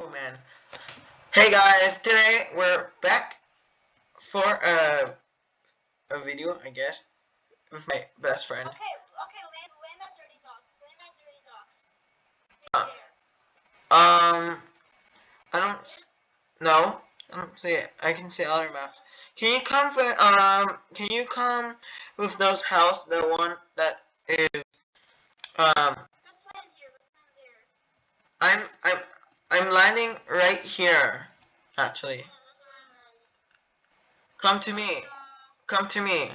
cool man. Hey guys, today we're back for a a video, I guess, with my best friend. Okay, okay, land, land at Dirty Docks. Land at Dirty Docks. Right Um, I don't. s- No, I don't see it. I can see other maps. Can you come for um? Can you come with those house? The one that is um. Let's land here. Let's land there. I'm I'm I'm landing right here. Actually, come to me. Come to me.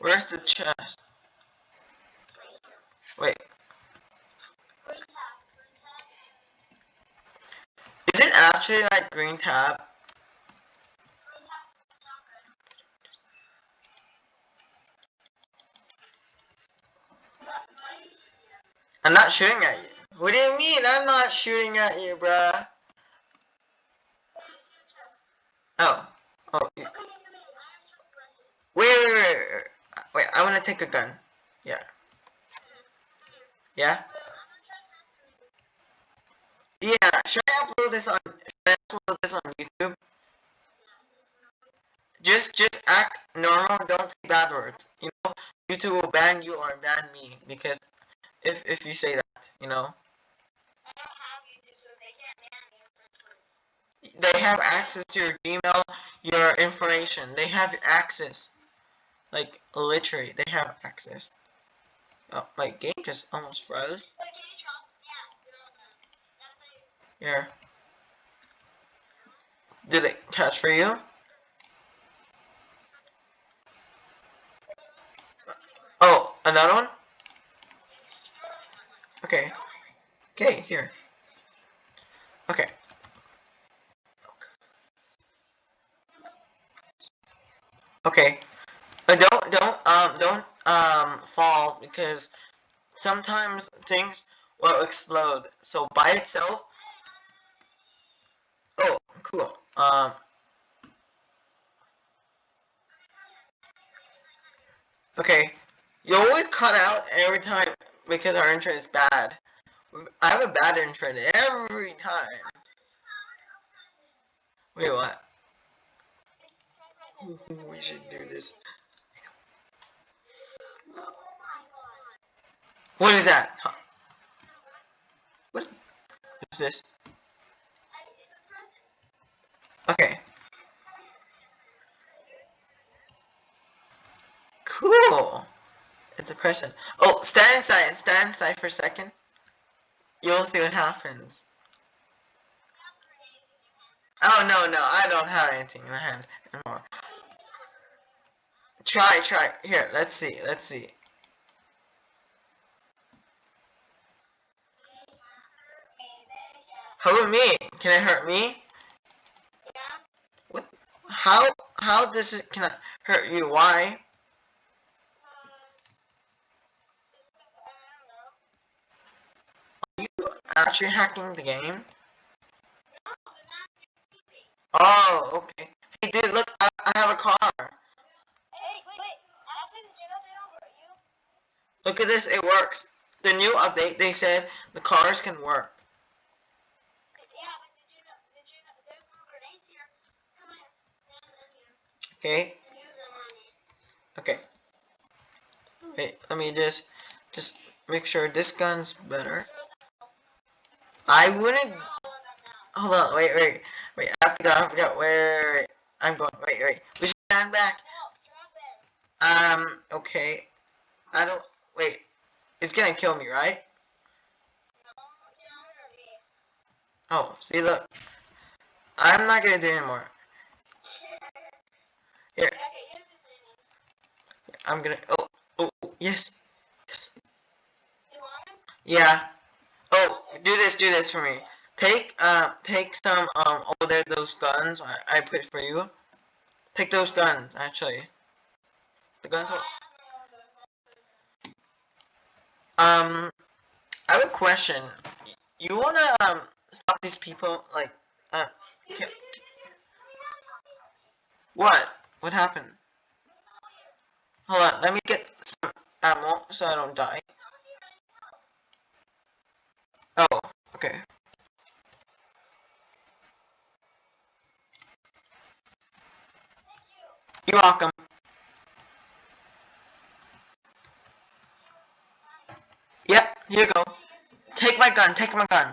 Where's the chest? Wait, is it actually like green tab? Green tab. Chocolate. What? Why are you shooting at me? I'm not shooting at you. What do you mean? I'm not shooting at you, bruh. I see a chest. Oh, oh. you- come here, come here. I have chest brushes. Wait, wait, wait, wait. Wait, I want to take a gun. Yeah. Yeah. Wait, I'm gonna try faster than you. Yeah. Should I upload this on? Should I upload this on YouTube? Just, just act normal. Don't say bad words. You know, YouTube will ban you or ban me because if if you say that, you know, they they have access to your Gmail, your information. They have access. Like literally, they have access. Oh, my game just almost froze. Yeah. Did it catch for you? Oh, another one? Okay. Okay, here. Okay. Okay. But don't don't um don't um fall because sometimes things will explode. So by itself Oh, cool. Um Okay. You always cut out every time because our internet is bad. I have a bad internet every time. Wait, what? We should do this. What is that? Huh. What is this? Okay. Cool. It's a person. Oh, stand inside. Stand inside for a second. You'll see what happens. Oh no no, I don't have anything in my hand anymore. Try try. Here, let's see. Let's see. How about me? Can it hurt me? What? How? How does it can it hurt you? Why? Actually hacking the game? Oh, okay. Hey, dude, look, I, I have a car. Hey, wait? Look at this, it works. The new update, they said the cars can work. Okay, okay. Wait, let me just, just make sure this gun's better. I wouldn't, Throw all of them now. hold on, wait, wait, wait, I have to go, I have to go, wait, wait. I'm going, wait, wait. We should stand back. No, drop it. Um, okay. I don't, wait. It's gonna kill me, right? No, you don't hurt me. Oh, see, look. I'm not gonna do anymore. Here, Okay, use this minis. I'm gonna, oh, oh, yes, yes. You want them? Yeah. Do this, do this for me. Take, uh, take some, um, oh, there, those guns I, I put for you. Take those guns, actually. The guns are, um, I have a question. You wanna, um, stop these people, like, uh, Can- what? What happened? Hold on, let me get some ammo so I don't die. Oh, okay. You're welcome. Yep, here you go. Take my gun, take my gun.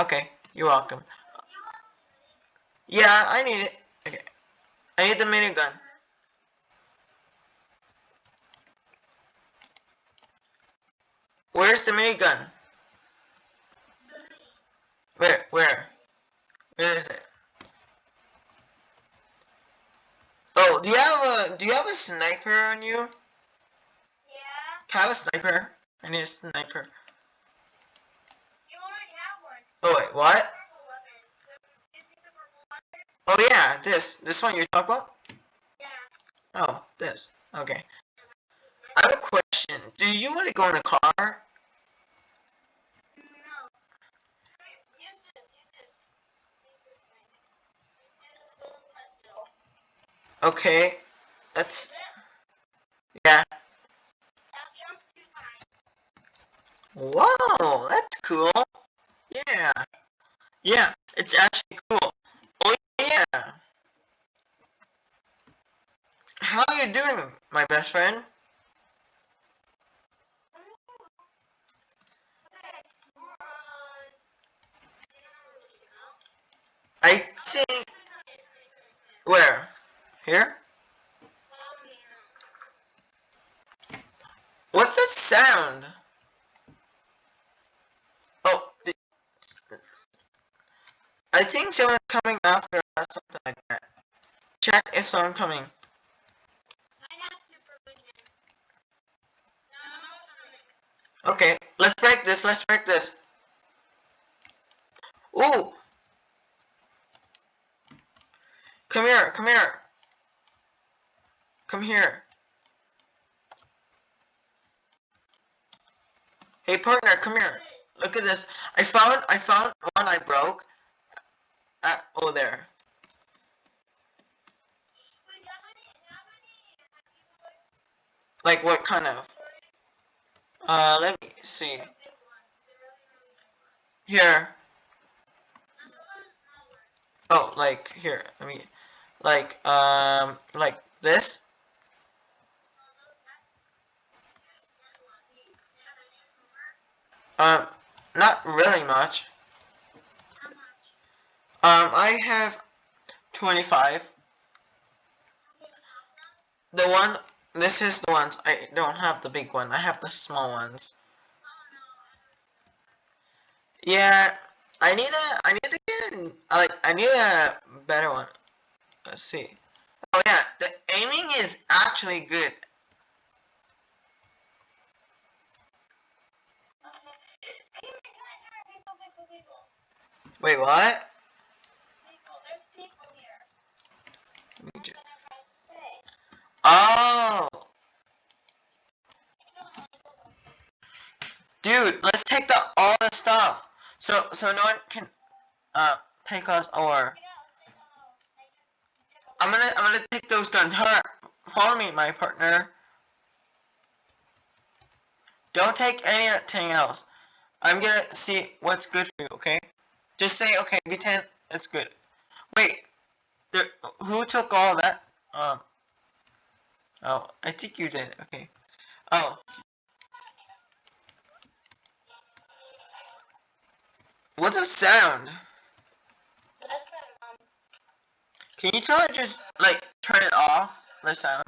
Okay, you're welcome. Yeah, I need it. Okay. I need the minigun. Where's the minigun? Where? Where? Where is it? Oh, do you have a do you have a sniper on you? Yeah. Can I have a sniper? I need a sniper. You already have one. Oh wait, what? Purple weapon. The- You see the purple weapon? Oh yeah, this this one you're talking about? Yeah. Oh, this. Okay. I have a question. Do you want to go in a car? Okay. That's yeah. Whoa, that's cool. Yeah. Yeah, it's actually cool. Oh yeah. How are you doing, my best friend? I think where? Here? What's that sound? Oh, I think someone's coming after us, something like that. Check if someone's coming. Okay, let's break this, let's break this. Ooh! Come here, come here. Come here. Hey partner, come here. Look at this. I found I found one I broke. Uh, oh there. Like what kind of? Uh let me see. Here. Oh, like here. I mean, like um like this. Oh, those happy- this- this one, these. Do you have any more? Um not really much. Um I have 25. Okay, you have them? The one this is the ones I don't have the big one. I have the small ones. Yeah, I need a I need to get like I need a better one. Let's see. Oh yeah, the aiming is actually good. Can I, can I hear people, people, people? Wait, what? People, there's people here. Let me ju- That's what I'm trying to say. Oh, You don't want to go there. dude, let's take the all the stuff. So so no one can uh take us or Get out, take a load. I took, I took a I'm gonna I'm gonna take those guns. Her, follow me, my partner. Don't take anything else. I'm gonna see what's good for you. Okay? Just say okay. B10. It's good. Wait. There, who took all that? Um. Oh, I think you did. Okay. Oh. What's the sound? Can you tell it just like turn it off? The sound.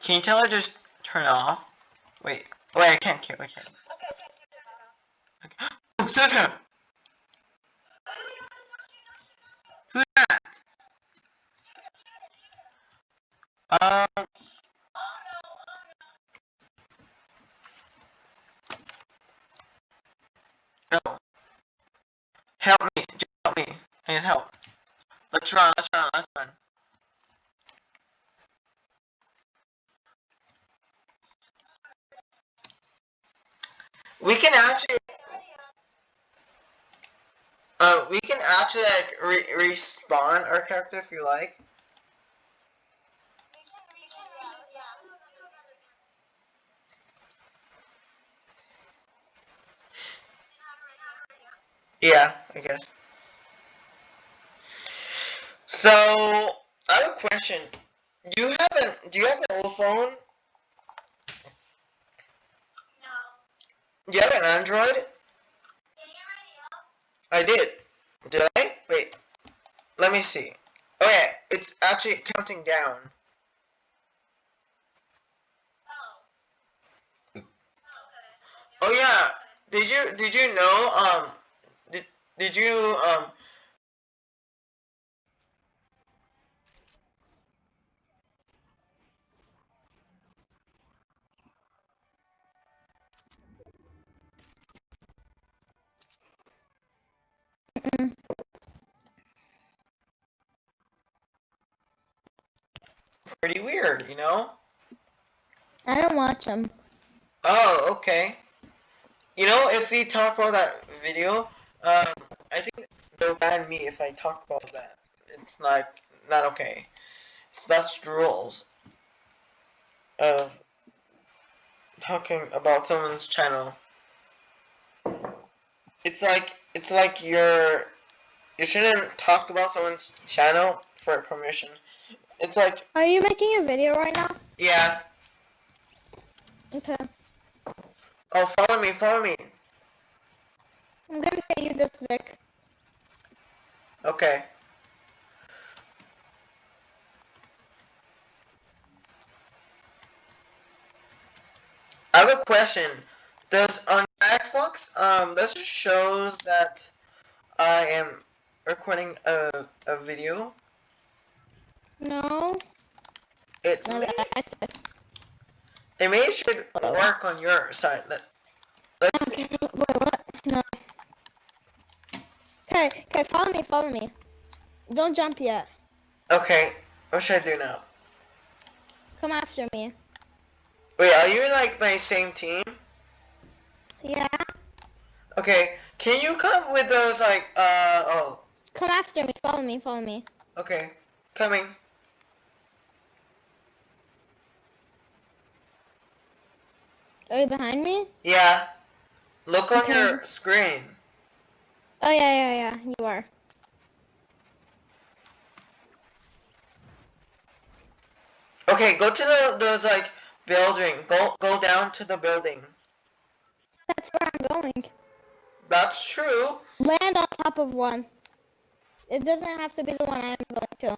Can you tell her just turn it off? Wait. Wait, I can't. Can't. I can't. Okay. Oh, Santa! Who's that? Um. Oh. Help me. Just help me. I need help. Let's run. Let's run. Let's run. We can actually. Uh, we can actually like re- respawn our character if you like. Yeah, I guess. So I have a question. Do you have an Do you have an old phone? No. Do you have an Android? I did. Did I? Wait. Let me see. Oh yeah, it's actually counting down. Oh. Oh yeah. Did you Did you know? Um. Did Did you um. Pretty weird, you know. I don't watch them. Oh, okay. You know, if we talk about that video, um, I think they'll ban me if I talk about that. It's not not okay. So that's the rules of talking about someone's channel. It's like it's like you're you shouldn't talk about someone's channel for permission. It's like Are you making a video right now? yeah. Okay. Oh, follow me, follow me. I'm gonna pay you this Vic. Okay. I have a question. Does on Xbox, um, this just shows that I am recording a, a video. No. It No, may, that's it. it may should work on your side. Let, let's see. Okay. Wait, what? No. Okay, okay, follow me, follow me. Don't jump yet. Okay, what should I do now? Come after me. Wait, are you like my same team? Yeah. Okay, can you come with those like uh oh Come after me, follow me, follow me. okay coming. Are you behind me? Yeah. Look on Okay. your screen. Oh yeah, yeah, yeah. You are. Okay, go to the those like building. Go go down to the building. That's where I'm going. That's true. Land on top of one. It doesn't have to be the one I'm going to.